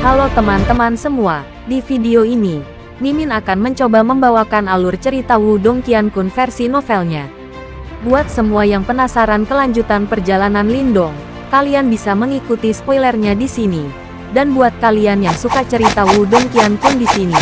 Halo teman-teman semua, di video ini, Mimin akan mencoba membawakan alur cerita Wudong Qiankun versi novelnya. Buat semua yang penasaran kelanjutan perjalanan Lindong, kalian bisa mengikuti spoilernya di sini. Dan buat kalian yang suka cerita Wudong Qiankun di sini,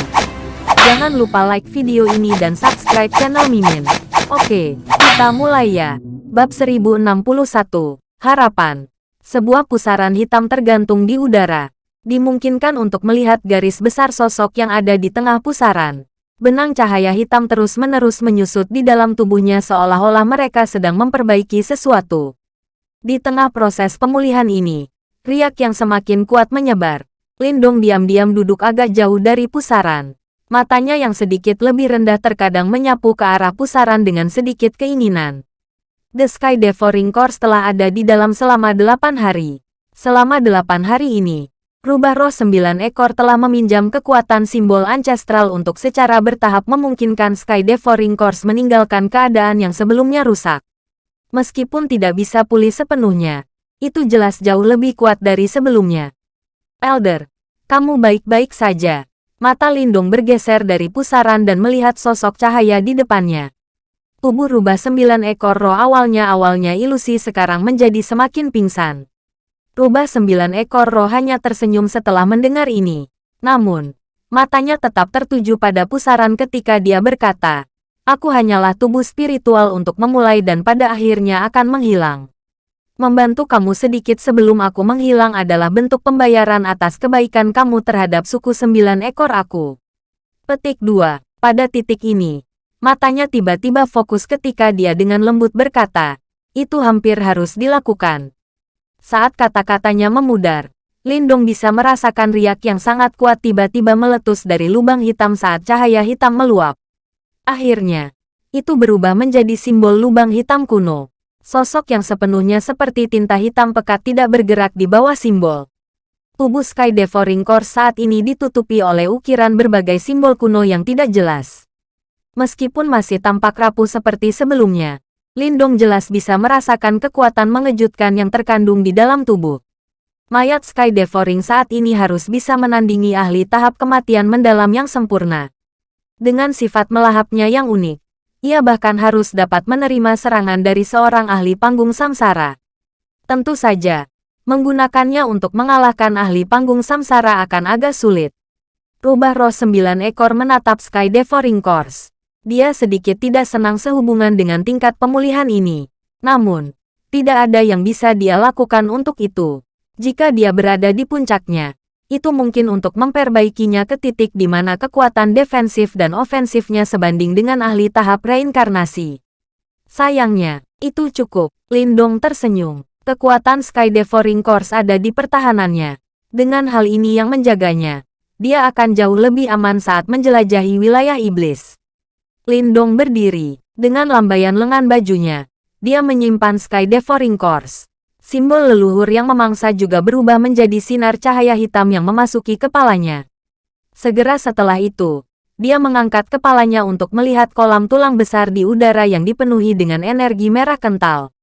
jangan lupa like video ini dan subscribe channel Mimin. Oke, kita mulai ya. Bab 1061, Harapan. Sebuah pusaran hitam tergantung di udara dimungkinkan untuk melihat garis besar sosok yang ada di tengah pusaran. Benang cahaya hitam terus-menerus menyusut di dalam tubuhnya seolah-olah mereka sedang memperbaiki sesuatu. Di tengah proses pemulihan ini, riak yang semakin kuat menyebar. Lindung diam-diam duduk agak jauh dari pusaran. Matanya yang sedikit lebih rendah terkadang menyapu ke arah pusaran dengan sedikit keinginan. The Sky Devouring Course telah ada di dalam selama delapan hari. Selama delapan hari ini, Rubah roh sembilan ekor telah meminjam kekuatan simbol ancestral untuk secara bertahap memungkinkan Sky Devouring Course meninggalkan keadaan yang sebelumnya rusak. Meskipun tidak bisa pulih sepenuhnya, itu jelas jauh lebih kuat dari sebelumnya. Elder, kamu baik-baik saja. Mata Lindung bergeser dari pusaran dan melihat sosok cahaya di depannya. Tubuh rubah sembilan ekor roh awalnya-awalnya ilusi sekarang menjadi semakin pingsan. Rubah sembilan ekor roh hanya tersenyum setelah mendengar ini. Namun, matanya tetap tertuju pada pusaran ketika dia berkata, Aku hanyalah tubuh spiritual untuk memulai dan pada akhirnya akan menghilang. Membantu kamu sedikit sebelum aku menghilang adalah bentuk pembayaran atas kebaikan kamu terhadap suku sembilan ekor aku. Petik 2. Pada titik ini, matanya tiba-tiba fokus ketika dia dengan lembut berkata, itu hampir harus dilakukan. Saat kata-katanya memudar, Lindong bisa merasakan riak yang sangat kuat tiba-tiba meletus dari lubang hitam saat cahaya hitam meluap. Akhirnya, itu berubah menjadi simbol lubang hitam kuno. Sosok yang sepenuhnya seperti tinta hitam pekat tidak bergerak di bawah simbol. Tubuh Sky Devouring Core saat ini ditutupi oleh ukiran berbagai simbol kuno yang tidak jelas. Meskipun masih tampak rapuh seperti sebelumnya, Lindong jelas bisa merasakan kekuatan mengejutkan yang terkandung di dalam tubuh. Mayat Sky Devouring saat ini harus bisa menandingi ahli tahap kematian mendalam yang sempurna. Dengan sifat melahapnya yang unik, ia bahkan harus dapat menerima serangan dari seorang ahli panggung samsara. Tentu saja, menggunakannya untuk mengalahkan ahli panggung samsara akan agak sulit. Rubah roh sembilan ekor menatap Sky Devouring Course. Dia sedikit tidak senang sehubungan dengan tingkat pemulihan ini. Namun, tidak ada yang bisa dia lakukan untuk itu. Jika dia berada di puncaknya, itu mungkin untuk memperbaikinya ke titik di mana kekuatan defensif dan ofensifnya sebanding dengan ahli tahap reinkarnasi. Sayangnya, itu cukup. Lindong tersenyum. Kekuatan Sky Devouring Course ada di pertahanannya. Dengan hal ini yang menjaganya, dia akan jauh lebih aman saat menjelajahi wilayah iblis. Lindong berdiri. Dengan lambaian lengan bajunya, dia menyimpan Sky Devouring Course. Simbol leluhur yang memangsa juga berubah menjadi sinar cahaya hitam yang memasuki kepalanya. Segera setelah itu, dia mengangkat kepalanya untuk melihat kolam tulang besar di udara yang dipenuhi dengan energi merah kental.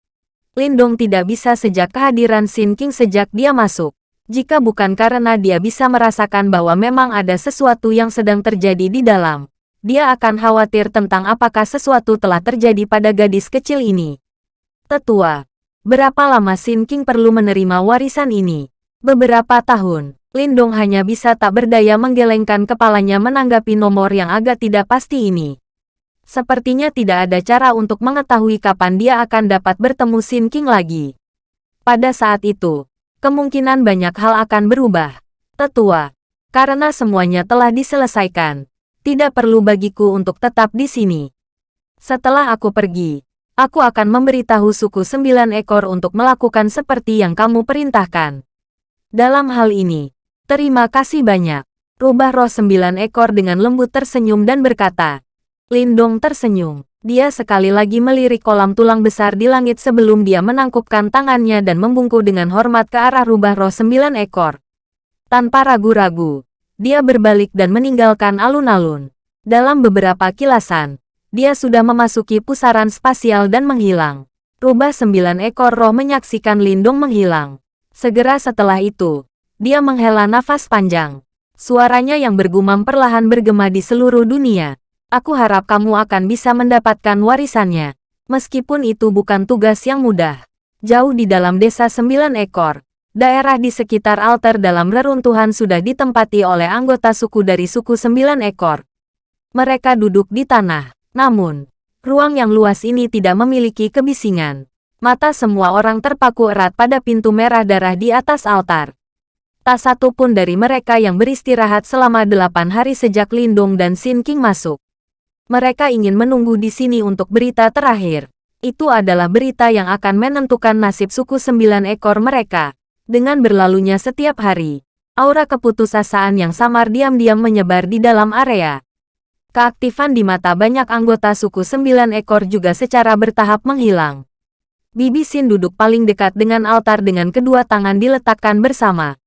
Lindong tidak bisa sejak kehadiran Sin King sejak dia masuk. Jika bukan karena dia bisa merasakan bahwa memang ada sesuatu yang sedang terjadi di dalam dia akan khawatir tentang apakah sesuatu telah terjadi pada gadis kecil ini. Tetua, berapa lama Sin King perlu menerima warisan ini? Beberapa tahun, Lindong hanya bisa tak berdaya menggelengkan kepalanya menanggapi nomor yang agak tidak pasti ini. Sepertinya tidak ada cara untuk mengetahui kapan dia akan dapat bertemu Sin King lagi. Pada saat itu, kemungkinan banyak hal akan berubah. Tetua, karena semuanya telah diselesaikan, tidak perlu bagiku untuk tetap di sini. Setelah aku pergi, aku akan memberitahu suku sembilan ekor untuk melakukan seperti yang kamu perintahkan. Dalam hal ini, terima kasih banyak. Rubah roh sembilan ekor dengan lembut tersenyum dan berkata. Lindong tersenyum. Dia sekali lagi melirik kolam tulang besar di langit sebelum dia menangkupkan tangannya dan membungkuk dengan hormat ke arah rubah roh sembilan ekor. Tanpa ragu-ragu, dia berbalik dan meninggalkan alun-alun. Dalam beberapa kilasan, dia sudah memasuki pusaran spasial dan menghilang. Rubah sembilan ekor roh menyaksikan Lindung menghilang. Segera setelah itu, dia menghela nafas panjang. Suaranya yang bergumam perlahan bergema di seluruh dunia. Aku harap kamu akan bisa mendapatkan warisannya. Meskipun itu bukan tugas yang mudah. Jauh di dalam desa sembilan ekor, daerah di sekitar altar dalam reruntuhan sudah ditempati oleh anggota suku dari suku sembilan ekor. Mereka duduk di tanah. Namun, ruang yang luas ini tidak memiliki kebisingan. Mata semua orang terpaku erat pada pintu merah darah di atas altar. Tak satu pun dari mereka yang beristirahat selama delapan hari sejak Lindung dan Sin King masuk. Mereka ingin menunggu di sini untuk berita terakhir. Itu adalah berita yang akan menentukan nasib suku sembilan ekor mereka. Dengan berlalunya setiap hari, aura keputusasaan yang samar diam-diam menyebar di dalam area. Keaktifan di mata banyak anggota suku sembilan ekor juga secara bertahap menghilang. Bibi Sin duduk paling dekat dengan altar dengan kedua tangan diletakkan bersama.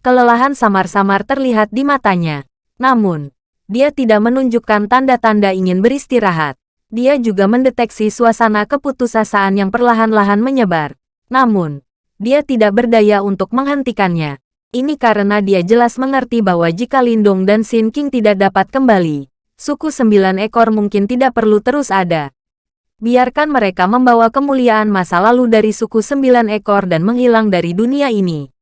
Kelelahan samar-samar terlihat di matanya. Namun, dia tidak menunjukkan tanda-tanda ingin beristirahat. Dia juga mendeteksi suasana keputusasaan yang perlahan-lahan menyebar. Namun, dia tidak berdaya untuk menghentikannya. Ini karena dia jelas mengerti bahwa jika Lindong dan Sin King tidak dapat kembali, suku sembilan ekor mungkin tidak perlu terus ada. Biarkan mereka membawa kemuliaan masa lalu dari suku sembilan ekor dan menghilang dari dunia ini.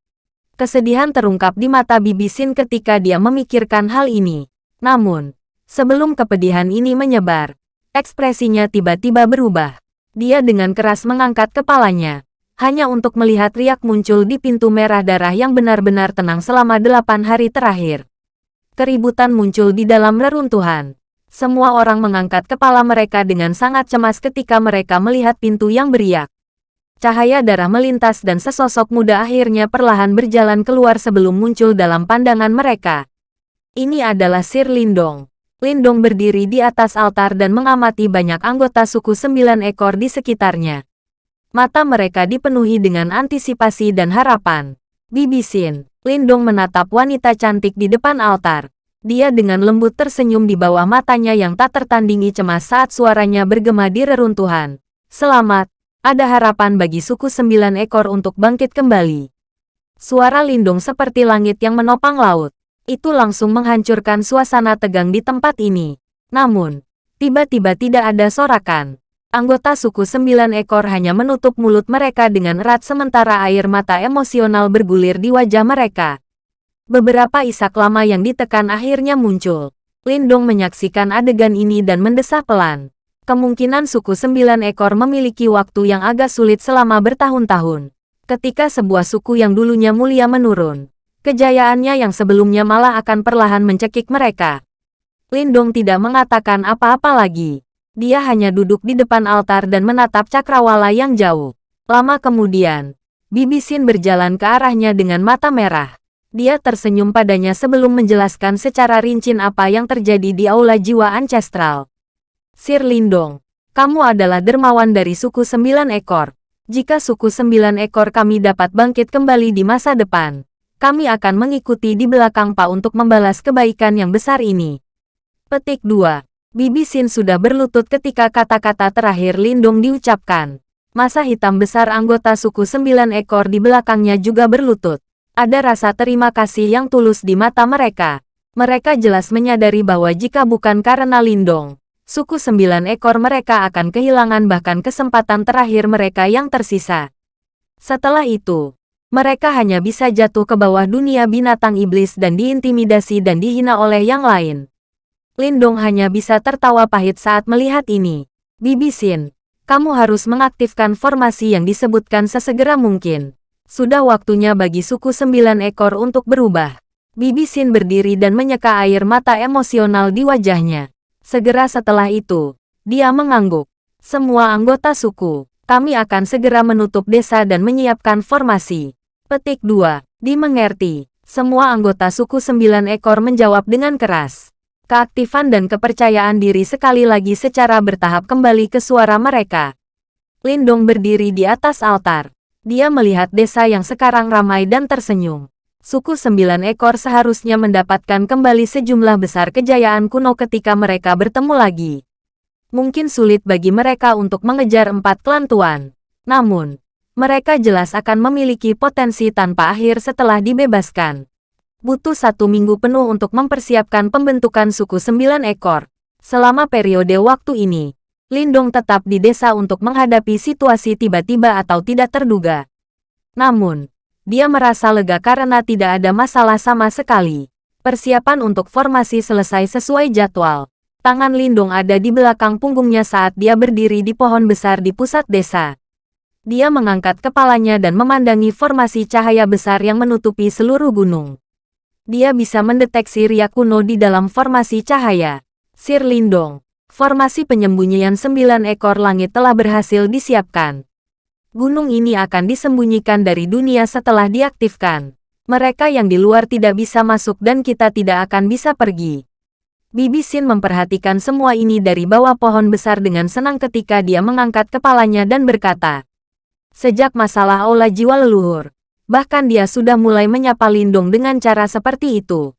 Kesedihan terungkap di mata Bibi Sin ketika dia memikirkan hal ini. Namun, sebelum kepedihan ini menyebar, ekspresinya tiba-tiba berubah. Dia dengan keras mengangkat kepalanya, hanya untuk melihat riak muncul di pintu merah darah yang benar-benar tenang selama delapan hari terakhir. Keributan muncul di dalam reruntuhan. Semua orang mengangkat kepala mereka dengan sangat cemas ketika mereka melihat pintu yang beriak. Cahaya darah melintas dan sesosok muda akhirnya perlahan berjalan keluar sebelum muncul dalam pandangan mereka. Ini adalah Sir Lindong. Lindong berdiri di atas altar dan mengamati banyak anggota suku sembilan ekor di sekitarnya. Mata mereka dipenuhi dengan antisipasi dan harapan. Bibi Sin, Lindong menatap wanita cantik di depan altar. Dia dengan lembut tersenyum di bawah matanya yang tak tertandingi cemas saat suaranya bergema di reruntuhan. Selamat, ada harapan bagi suku sembilan ekor untuk bangkit kembali. Suara lindung seperti langit yang menopang laut. Itu langsung menghancurkan suasana tegang di tempat ini. Namun, tiba-tiba tidak ada sorakan. Anggota suku sembilan ekor hanya menutup mulut mereka dengan erat sementara air mata emosional bergulir di wajah mereka. Beberapa isak lama yang ditekan akhirnya muncul. Lindong menyaksikan adegan ini dan mendesah pelan. Kemungkinan suku sembilan ekor memiliki waktu yang agak sulit selama bertahun-tahun. Ketika sebuah suku yang dulunya mulia menurun, kejayaannya yang sebelumnya malah akan perlahan mencekik mereka. Lindong tidak mengatakan apa-apa lagi. Dia hanya duduk di depan altar dan menatap cakrawala yang jauh. Lama kemudian, Bibi Sin berjalan ke arahnya dengan mata merah. Dia tersenyum padanya sebelum menjelaskan secara rinci apa yang terjadi di Aula Jiwa Ancestral. Sir Lindong, kamu adalah dermawan dari suku sembilan ekor. Jika suku sembilan ekor kami dapat bangkit kembali di masa depan, kami akan mengikuti di belakang Pak untuk membalas kebaikan yang besar ini. Petik 2. Bibi Sin sudah berlutut ketika kata-kata terakhir Lindong diucapkan. Masa hitam besar anggota suku sembilan ekor di belakangnya juga berlutut. Ada rasa terima kasih yang tulus di mata mereka. Mereka jelas menyadari bahwa jika bukan karena Lindong, suku sembilan ekor mereka akan kehilangan bahkan kesempatan terakhir mereka yang tersisa. Setelah itu, mereka hanya bisa jatuh ke bawah dunia binatang iblis dan diintimidasi dan dihina oleh yang lain. Lindong hanya bisa tertawa pahit saat melihat ini. Bibi Sin, kamu harus mengaktifkan formasi yang disebutkan sesegera mungkin. Sudah waktunya bagi suku sembilan ekor untuk berubah. Bibi Sin berdiri dan menyeka air mata emosional di wajahnya. Segera setelah itu, dia mengangguk. Semua anggota suku, kami akan segera menutup desa dan menyiapkan formasi. Petik 2. Dimengerti. Semua anggota suku sembilan ekor menjawab dengan keras. Keaktifan dan kepercayaan diri sekali lagi secara bertahap kembali ke suara mereka. Lindong berdiri di atas altar. Dia melihat desa yang sekarang ramai dan tersenyum suku sembilan ekor seharusnya mendapatkan kembali sejumlah besar kejayaan kuno ketika mereka bertemu lagi. Mungkin sulit bagi mereka untuk mengejar empat klan tuan. Namun, Mereka jelas akan memiliki potensi tanpa akhir setelah dibebaskan. Butuh satu minggu penuh untuk mempersiapkan pembentukan suku sembilan ekor. Selama periode waktu ini, Lindong tetap di desa untuk menghadapi situasi tiba-tiba atau tidak terduga. Namun, dia merasa lega karena tidak ada masalah sama sekali. Persiapan untuk formasi selesai sesuai jadwal. Tangan Lindung ada di belakang punggungnya saat dia berdiri di pohon besar di pusat desa. Dia mengangkat kepalanya dan memandangi formasi cahaya besar yang menutupi seluruh gunung. Dia bisa mendeteksi ria kuno di dalam formasi cahaya. Sir Lindong, formasi penyembunyian sembilan ekor langit telah berhasil disiapkan. Gunung ini akan disembunyikan dari dunia setelah diaktifkan. Mereka yang di luar tidak bisa masuk dan kita tidak akan bisa pergi. Bibi Sin memperhatikan semua ini dari bawah pohon besar dengan senang ketika dia mengangkat kepalanya dan berkata, Sejak masalah aula jiwa leluhur, bahkan dia sudah mulai menyapa Lindung dengan cara seperti itu.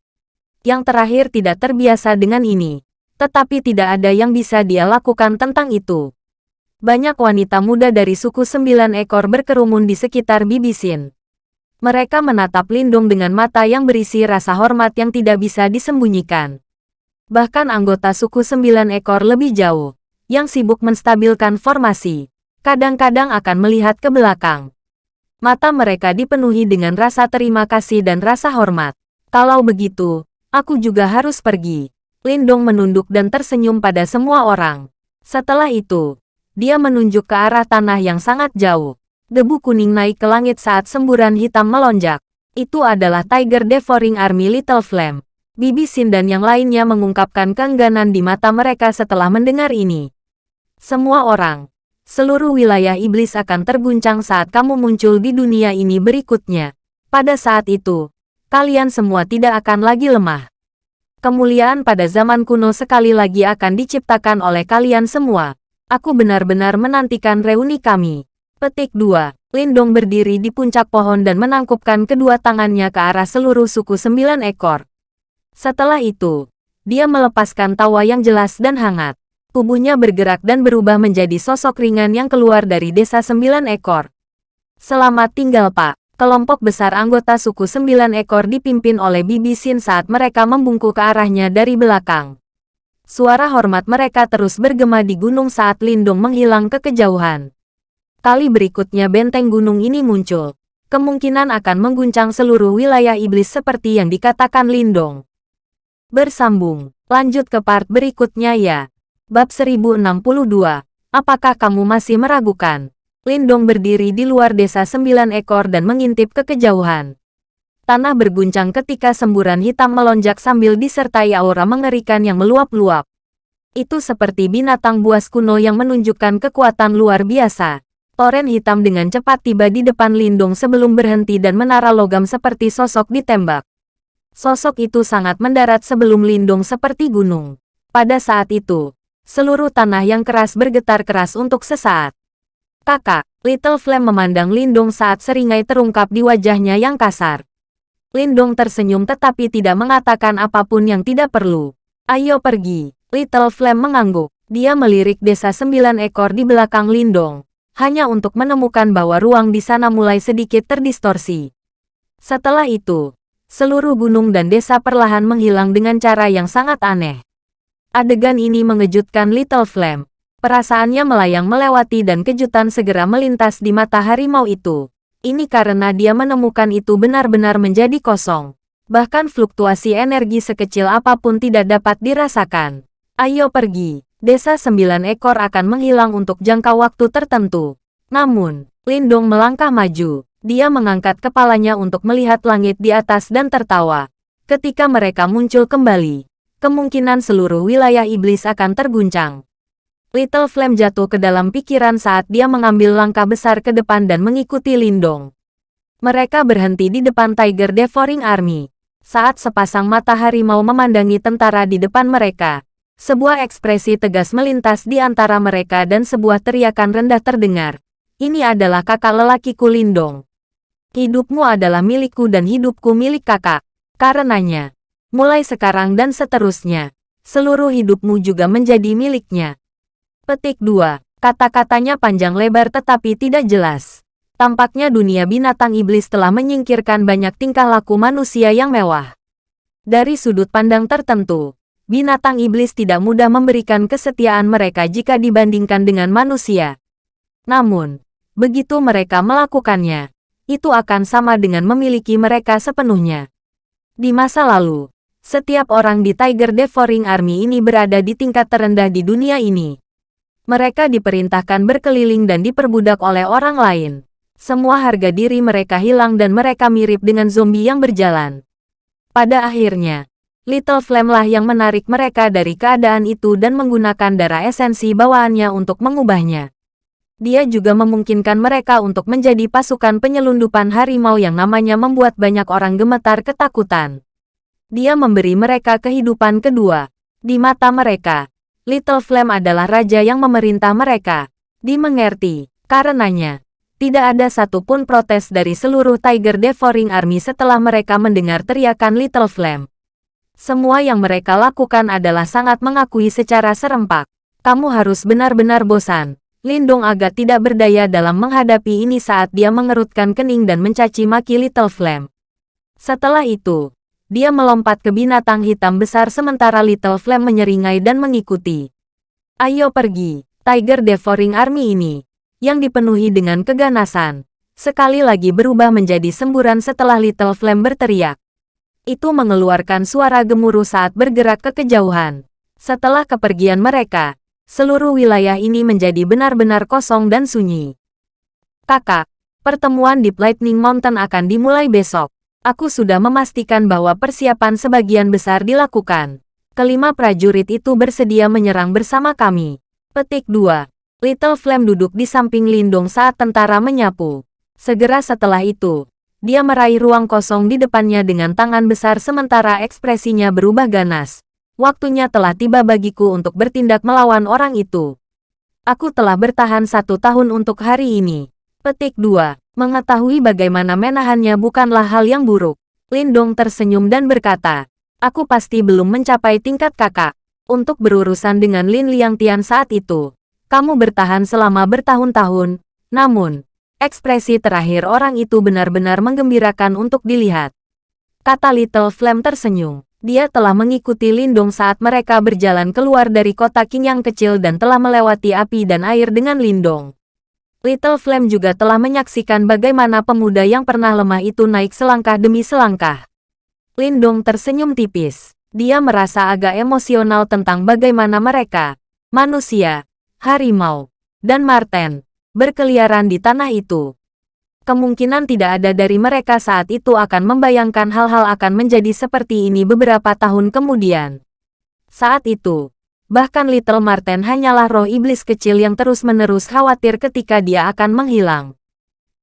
Yang terakhir tidak terbiasa dengan ini, tetapi tidak ada yang bisa dia lakukan tentang itu. Banyak wanita muda dari suku sembilan ekor berkerumun di sekitar Bibi Sin. Mereka menatap Lindung dengan mata yang berisi rasa hormat yang tidak bisa disembunyikan. Bahkan anggota suku sembilan ekor lebih jauh, yang sibuk menstabilkan formasi, kadang-kadang akan melihat ke belakang. Mata mereka dipenuhi dengan rasa terima kasih dan rasa hormat. Kalau begitu, aku juga harus pergi. Lindong menunduk dan tersenyum pada semua orang. Setelah itu, dia menunjuk ke arah tanah yang sangat jauh. Debu kuning naik ke langit saat semburan hitam melonjak. Itu adalah Tiger Devouring Army Little Flame. Bibi Sin dan yang lainnya mengungkapkan keengganan di mata mereka setelah mendengar ini. Semua orang, seluruh wilayah iblis akan terguncang saat kamu muncul di dunia ini berikutnya. Pada saat itu, kalian semua tidak akan lagi lemah. Kemuliaan pada zaman kuno sekali lagi akan diciptakan oleh kalian semua. Aku benar-benar menantikan reuni kami. Petik 2. Lindong berdiri di puncak pohon dan menangkupkan kedua tangannya ke arah seluruh suku sembilan ekor. Setelah itu, dia melepaskan tawa yang jelas dan hangat. Tubuhnya bergerak dan berubah menjadi sosok ringan yang keluar dari desa sembilan ekor. Selamat tinggal pak. Kelompok besar anggota suku sembilan ekor dipimpin oleh Bibi Sin saat mereka membungkuk ke arahnya dari belakang. Suara hormat mereka terus bergema di gunung saat Lindung menghilang ke kejauhan. Kali berikutnya benteng gunung ini muncul. Kemungkinan akan mengguncang seluruh wilayah iblis seperti yang dikatakan Lindong. Bersambung. Lanjut ke part berikutnya ya. Bab 1062. Apakah kamu masih meragukan? Lindong berdiri di luar desa sembilan ekor dan mengintip ke kejauhan. Tanah berguncang ketika semburan hitam melonjak sambil disertai aura mengerikan yang meluap-luap. Itu seperti binatang buas kuno yang menunjukkan kekuatan luar biasa. Toren hitam dengan cepat tiba di depan Lindong sebelum berhenti dan menara logam seperti sosok ditembak. Sosok itu sangat mendarat sebelum lindung seperti gunung. Pada saat itu, seluruh tanah yang keras bergetar keras untuk sesaat. Kakak, Little Flame memandang Lindung saat seringai terungkap di wajahnya yang kasar. Lindung tersenyum tetapi tidak mengatakan apa pun yang tidak perlu. Ayo pergi. Little Flame mengangguk. Dia melirik desa sembilan ekor di belakang Lindong, hanya untuk menemukan bahwa ruang di sana mulai sedikit terdistorsi. Setelah itu, seluruh gunung dan desa perlahan menghilang dengan cara yang sangat aneh. Adegan ini mengejutkan Little Flame. Perasaannya melayang melewati dan kejutan segera melintas di mata harimau itu. Ini karena dia menemukan itu benar-benar menjadi kosong. Bahkan fluktuasi energi sekecil apa pun tidak dapat dirasakan. Ayo pergi. Desa sembilan ekor akan menghilang untuk jangka waktu tertentu. Namun, Lindong melangkah maju. Dia mengangkat kepalanya untuk melihat langit di atas dan tertawa. Ketika mereka muncul kembali, kemungkinan seluruh wilayah iblis akan terguncang. Little Flame jatuh ke dalam pikiran saat dia mengambil langkah besar ke depan dan mengikuti Lindong. Mereka berhenti di depan Tiger Devouring Army. Saat sepasang mata harimau memandangi tentara di depan mereka, sebuah ekspresi tegas melintas di antara mereka dan sebuah teriakan rendah terdengar. Ini adalah kakak lelakiku Lindong. Hidupmu adalah milikku dan hidupku milik kakak. Karenanya, mulai sekarang dan seterusnya, seluruh hidupmu juga menjadi miliknya. Petik 2. Kata-katanya panjang lebar tetapi tidak jelas. Tampaknya dunia binatang iblis telah menyingkirkan banyak tingkah laku manusia yang mewah. Dari sudut pandang tertentu, binatang iblis tidak mudah memberikan kesetiaan mereka jika dibandingkan dengan manusia. Namun, begitu mereka melakukannya, itu akan sama dengan memiliki mereka sepenuhnya. Di masa lalu, setiap orang di Tiger Devouring Army ini berada di tingkat terendah di dunia ini. Mereka diperintahkan berkeliling dan diperbudak oleh orang lain. Semua harga diri mereka hilang dan mereka mirip dengan zombie yang berjalan. Pada akhirnya, Little Flame lah yang menarik mereka dari keadaan itu dan menggunakan darah esensi bawaannya untuk mengubahnya. Dia juga memungkinkan mereka untuk menjadi pasukan penyelundupan harimau yang namanya membuat banyak orang gemetar ketakutan. Dia memberi mereka kehidupan kedua. Di mata mereka, Little Flame adalah raja yang memerintah mereka. Dimengerti, karenanya, tidak ada satupun protes dari seluruh Tiger Devouring Army setelah mereka mendengar teriakan Little Flame. Semua yang mereka lakukan adalah sangat mengakui secara serempak. Kamu harus benar-benar bosan. Lindong agak tidak berdaya dalam menghadapi ini saat dia mengerutkan kening dan mencaci maki Little Flame. Setelah itu, dia melompat ke binatang hitam besar sementara Little Flame menyeringai dan mengikuti. Ayo pergi, Tiger Devouring Army ini yang dipenuhi dengan keganasan, sekali lagi berubah menjadi semburan setelah Little Flame berteriak. Itu mengeluarkan suara gemuruh saat bergerak ke kejauhan. Setelah kepergian mereka, seluruh wilayah ini menjadi benar-benar kosong dan sunyi. Kakak, pertemuan di Lightning Mountain akan dimulai besok. Aku sudah memastikan bahwa persiapan sebagian besar dilakukan. Kelima prajurit itu bersedia menyerang bersama kami. Petik 2. Little Flame duduk di samping Lindong saat tentara menyapu. Segera setelah itu, dia meraih ruang kosong di depannya dengan tangan besar sementara ekspresinya berubah ganas. Waktunya telah tiba bagiku untuk bertindak melawan orang itu. Aku telah bertahan satu tahun untuk hari ini. Petik 2. Mengetahui bagaimana menahannya bukanlah hal yang buruk. Lindong tersenyum dan berkata, Aku pasti belum mencapai tingkat kakak. Untuk berurusan dengan Lin Liang Tian saat itu, kamu bertahan selama bertahun-tahun, namun, ekspresi terakhir orang itu benar-benar menggembirakan untuk dilihat. Kata Little Flame tersenyum. Dia telah mengikuti Lindong saat mereka berjalan keluar dari kota King yang kecil dan telah melewati api dan air dengan Lindong. Little Flame juga telah menyaksikan bagaimana pemuda yang pernah lemah itu naik selangkah demi selangkah. Lindong tersenyum tipis. Dia merasa agak emosional tentang bagaimana mereka, manusia, harimau, dan marten berkeliaran di tanah itu. Kemungkinan tidak ada dari mereka saat itu akan membayangkan hal-hal akan menjadi seperti ini beberapa tahun kemudian. Saat itu, bahkan Little Marten hanyalah roh iblis kecil yang terus-menerus khawatir ketika dia akan menghilang.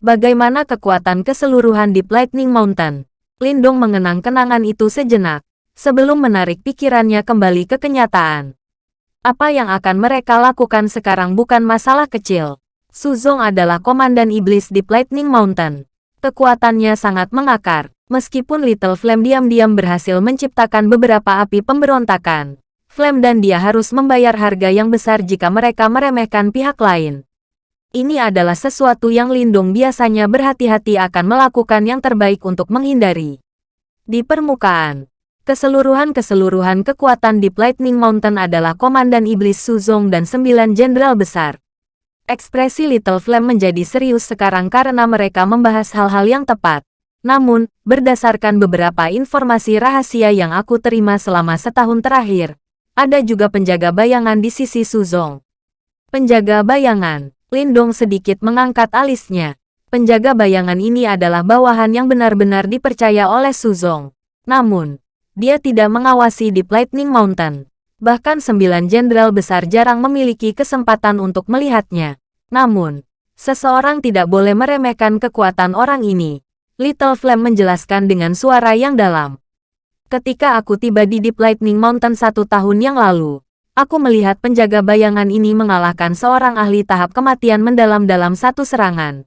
Bagaimana kekuatan keseluruhan di Lightning Mountain? Lindong mengenang kenangan itu sejenak, sebelum menarik pikirannya kembali ke kenyataan. Apa yang akan mereka lakukan sekarang bukan masalah kecil. Suzong adalah komandan iblis di Lightning Mountain. Kekuatannya sangat mengakar. Meskipun Little Flame diam-diam berhasil menciptakan beberapa api pemberontakan, Flame dan dia harus membayar harga yang besar jika mereka meremehkan pihak lain. Ini adalah sesuatu yang Lindung biasanya berhati-hati akan melakukan yang terbaik untuk menghindari. Di permukaan, Keseluruhan-keseluruhan kekuatan di Lightning Mountain adalah Komandan Iblis Suzong dan sembilan jenderal besar. Ekspresi Little Flame menjadi serius sekarang karena mereka membahas hal-hal yang tepat. Namun, berdasarkan beberapa informasi rahasia yang aku terima selama setahun terakhir, ada juga penjaga bayangan di sisi Suzong. Penjaga bayangan, Lindong sedikit mengangkat alisnya. Penjaga bayangan ini adalah bawahan yang benar-benar dipercaya oleh Suzong. Namun, dia tidak mengawasi di Lightning Mountain. Bahkan sembilan jenderal besar jarang memiliki kesempatan untuk melihatnya. Namun, seseorang tidak boleh meremehkan kekuatan orang ini. Little Flame menjelaskan dengan suara yang dalam. Ketika aku tiba di Deep Lightning Mountain satu tahun yang lalu, aku melihat penjaga bayangan ini mengalahkan seorang ahli tahap kematian mendalam dalam satu serangan.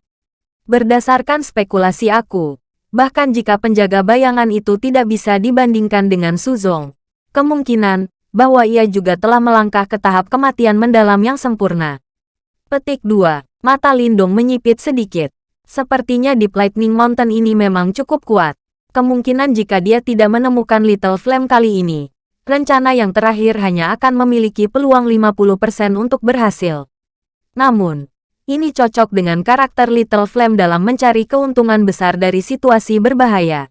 Berdasarkan spekulasi aku, Bahkan jika penjaga bayangan itu tidak bisa dibandingkan dengan Suzong, kemungkinan bahwa ia juga telah melangkah ke tahap kematian mendalam yang sempurna. Petik 2. Mata Lindong menyipit sedikit. Sepertinya Deep Lightning Mountain ini memang cukup kuat. Kemungkinan jika dia tidak menemukan Little Flame kali ini, rencana yang terakhir hanya akan memiliki peluang 50% untuk berhasil. Namun, ini cocok dengan karakter Little Flame dalam mencari keuntungan besar dari situasi berbahaya.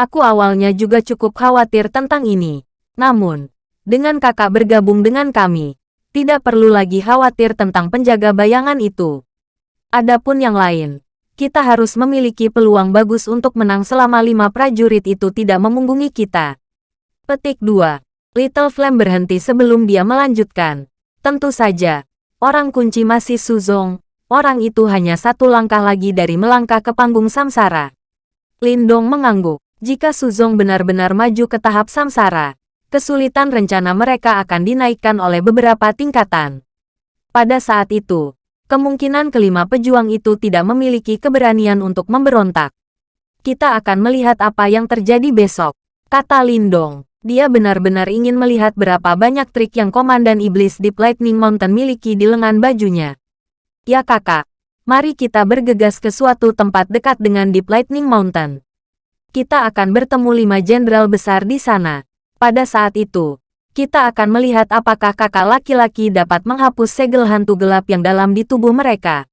Aku awalnya juga cukup khawatir tentang ini. Namun, dengan kakak bergabung dengan kami, tidak perlu lagi khawatir tentang penjaga bayangan itu. Adapun yang lain, kita harus memiliki peluang bagus untuk menang selama lima prajurit itu tidak memunggungi kita. Petik 2. Little Flame berhenti sebelum dia melanjutkan. Tentu saja, orang kunci masih Suzong, orang itu hanya satu langkah lagi dari melangkah ke panggung samsara. Lindong mengangguk. Jika Suzong benar-benar maju ke tahap samsara, kesulitan rencana mereka akan dinaikkan oleh beberapa tingkatan. Pada saat itu, kemungkinan kelima pejuang itu tidak memiliki keberanian untuk memberontak. Kita akan melihat apa yang terjadi besok, kata Lindong. Dia benar-benar ingin melihat berapa banyak trik yang Komandan Iblis di Lightning Mountain miliki di lengan bajunya. Ya kakak, mari kita bergegas ke suatu tempat dekat dengan Deep Lightning Mountain. Kita akan bertemu lima jenderal besar di sana. Pada saat itu, kita akan melihat apakah kakak laki-laki dapat menghapus segel hantu gelap yang dalam di tubuh mereka.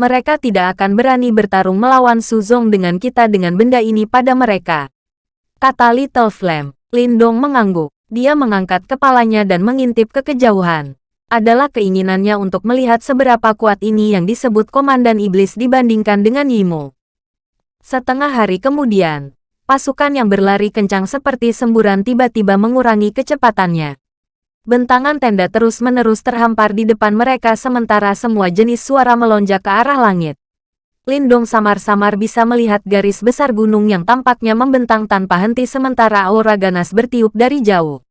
Mereka tidak akan berani bertarung melawan Suzong dengan kita dengan benda ini pada mereka. Kata Little Flame, Lindong mengangguk. Dia mengangkat kepalanya dan mengintip ke kejauhan. Adalah keinginannya untuk melihat seberapa kuat ini yang disebut Komandan Iblis dibandingkan dengan Yimo. Setengah hari kemudian, pasukan yang berlari kencang seperti semburan tiba-tiba mengurangi kecepatannya. Bentangan tenda terus-menerus terhampar di depan mereka sementara semua jenis suara melonjak ke arah langit. Lindong samar-samar bisa melihat garis besar gunung yang tampaknya membentang tanpa henti sementara aura ganas bertiup dari jauh.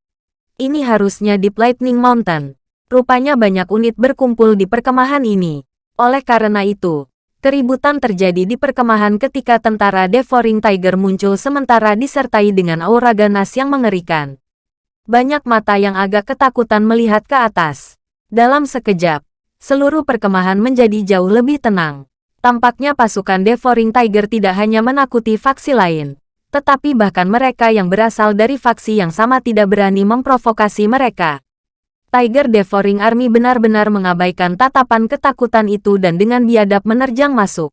Ini harusnya Deep Lightning Mountain. Rupanya banyak unit berkumpul di perkemahan ini. Oleh karena itu, Keributan terjadi di perkemahan ketika tentara Devouring Tiger muncul sementara disertai dengan aura ganas yang mengerikan. Banyak mata yang agak ketakutan melihat ke atas. Dalam sekejap, seluruh perkemahan menjadi jauh lebih tenang. Tampaknya pasukan Devouring Tiger tidak hanya menakuti faksi lain, tetapi bahkan mereka yang berasal dari faksi yang sama tidak berani memprovokasi mereka. Tiger Devouring Army benar-benar mengabaikan tatapan ketakutan itu dan dengan biadab menerjang masuk.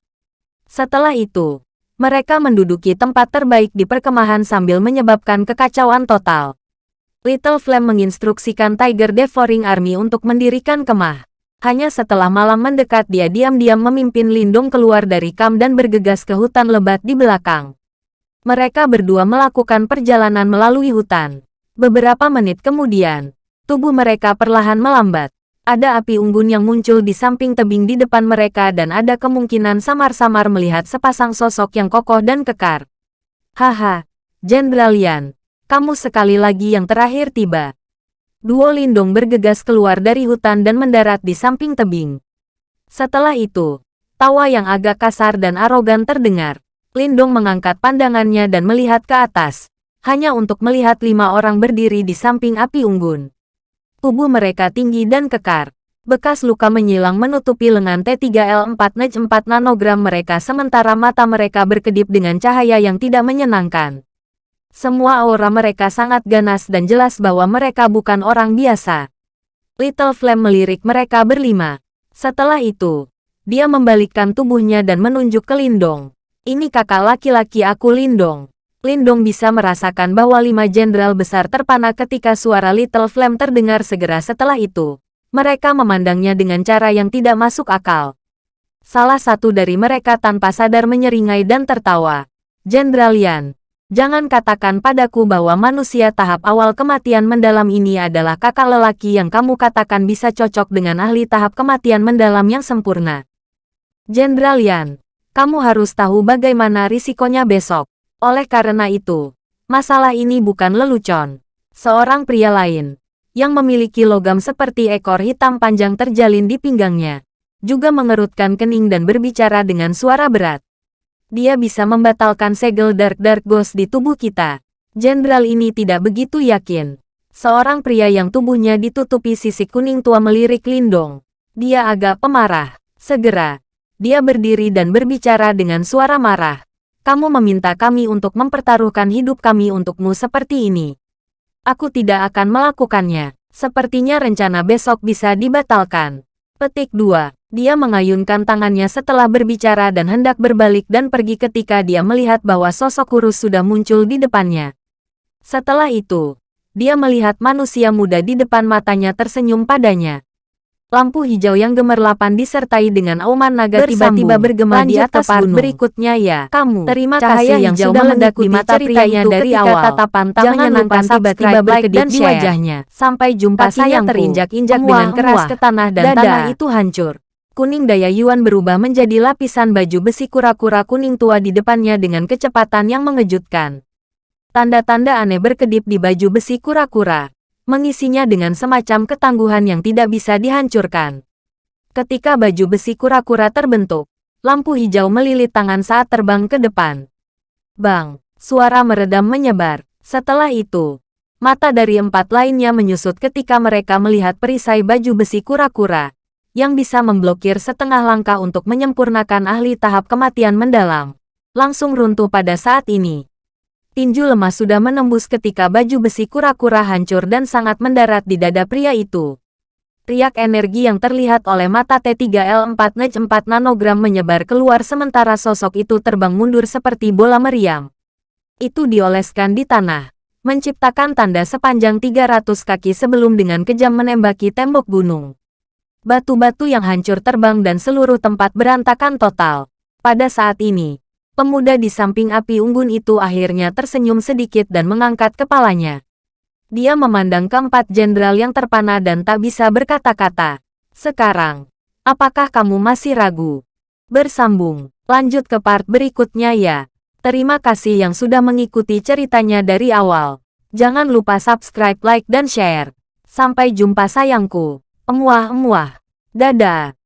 Setelah itu, mereka menduduki tempat terbaik di perkemahan sambil menyebabkan kekacauan total. Little Flame menginstruksikan Tiger Devouring Army untuk mendirikan kemah. Hanya setelah malam mendekat dia diam-diam memimpin Lindung keluar dari kam dan bergegas ke hutan lebat di belakang. Mereka berdua melakukan perjalanan melalui hutan. Beberapa menit kemudian, Tubuh mereka perlahan melambat. Ada api unggun yang muncul di samping tebing di depan mereka dan ada kemungkinan samar-samar melihat sepasang sosok yang kokoh dan kekar. Haha, Jenderal Yan, kamu sekali lagi yang terakhir tiba. Duo Lindong bergegas keluar dari hutan dan mendarat di samping tebing. Setelah itu, tawa yang agak kasar dan arogan terdengar. Lindong mengangkat pandangannya dan melihat ke atas, hanya untuk melihat lima orang berdiri di samping api unggun. Tubuh mereka tinggi dan kekar. Bekas luka menyilang menutupi lengan T3L4 Nej 4 nanogram mereka sementara mata mereka berkedip dengan cahaya yang tidak menyenangkan. Semua aura mereka sangat ganas dan jelas bahwa mereka bukan orang biasa. Little Flame melirik mereka berlima. Setelah itu, dia membalikkan tubuhnya dan menunjuk ke Lindong. Ini kakak laki-laki aku Lindong. Lindong bisa merasakan bahwa lima jenderal besar terpana ketika suara Little Flame terdengar segera setelah itu. Mereka memandangnya dengan cara yang tidak masuk akal. Salah satu dari mereka tanpa sadar menyeringai dan tertawa. Jenderal Yan, jangan katakan padaku bahwa manusia tahap awal kematian mendalam ini adalah kakak lelaki yang kamu katakan bisa cocok dengan ahli tahap kematian mendalam yang sempurna. Jenderal Yan, kamu harus tahu bagaimana risikonya besok. Oleh karena itu, masalah ini bukan lelucon. Seorang pria lain, yang memiliki logam seperti ekor hitam panjang terjalin di pinggangnya, juga mengerutkan kening dan berbicara dengan suara berat. Dia bisa membatalkan segel Dark Dark Ghost di tubuh kita. Jenderal ini tidak begitu yakin. Seorang pria yang tubuhnya ditutupi sisik kuning tua melirik Lindong. Dia agak pemarah. Segera, Dia berdiri dan berbicara dengan suara marah. Kamu meminta kami untuk mempertaruhkan hidup kami untukmu seperti ini. Aku tidak akan melakukannya. Sepertinya rencana besok bisa dibatalkan. Petik 2. Dia mengayunkan tangannya setelah berbicara dan hendak berbalik dan pergi ketika dia melihat bahwa sosok kurus sudah muncul di depannya. Setelah itu, dia melihat manusia muda di depan matanya tersenyum padanya. Lampu hijau yang gemerlapan disertai dengan auman naga tiba-tiba bergema di atas gunung. Berikutnya ya, kamu. Terima kasih yang sudah mendekati mata ceritanya dari awal. Tatapan tak Jangan lupa tiba-tiba berkedip di wajahnya. Sampai jumpa saya terinjak-injak dengan keras ke tanah dan Dadah. tanah itu hancur. Kuning daya Yuan berubah menjadi lapisan baju besi kura-kura kuning tua di depannya dengan kecepatan yang mengejutkan. Tanda-tanda aneh berkedip di baju besi kura-kura mengisinya dengan semacam ketangguhan yang tidak bisa dihancurkan. Ketika baju besi kura-kura terbentuk, lampu hijau melilit tangan saat terbang ke depan. Bang, suara meredam menyebar. Setelah itu, mata dari empat lainnya menyusut ketika mereka melihat perisai baju besi kura-kura, yang bisa memblokir setengah langkah untuk menyempurnakan ahli tahap kematian mendalam. Langsung runtuh pada saat ini tinju lemah sudah menembus ketika baju besi kura-kura hancur dan sangat mendarat di dada pria itu. Riak energi yang terlihat oleh mata T3L4 Nej 4 nanogram menyebar keluar sementara sosok itu terbang mundur seperti bola meriam. Itu dioleskan di tanah, menciptakan tanda sepanjang 300 kaki sebelum dengan kejam menembaki tembok gunung. Batu-batu yang hancur terbang dan seluruh tempat berantakan total. Pada saat ini, Pemuda di samping api unggun itu akhirnya tersenyum sedikit dan mengangkat kepalanya. Dia memandang keempat jenderal yang terpana dan tak bisa berkata-kata. Sekarang, apakah kamu masih ragu? Bersambung, lanjut ke part berikutnya ya. Terima kasih yang sudah mengikuti ceritanya dari awal. Jangan lupa subscribe, like, dan share. Sampai jumpa sayangku. Emuah-emuah. Dadah.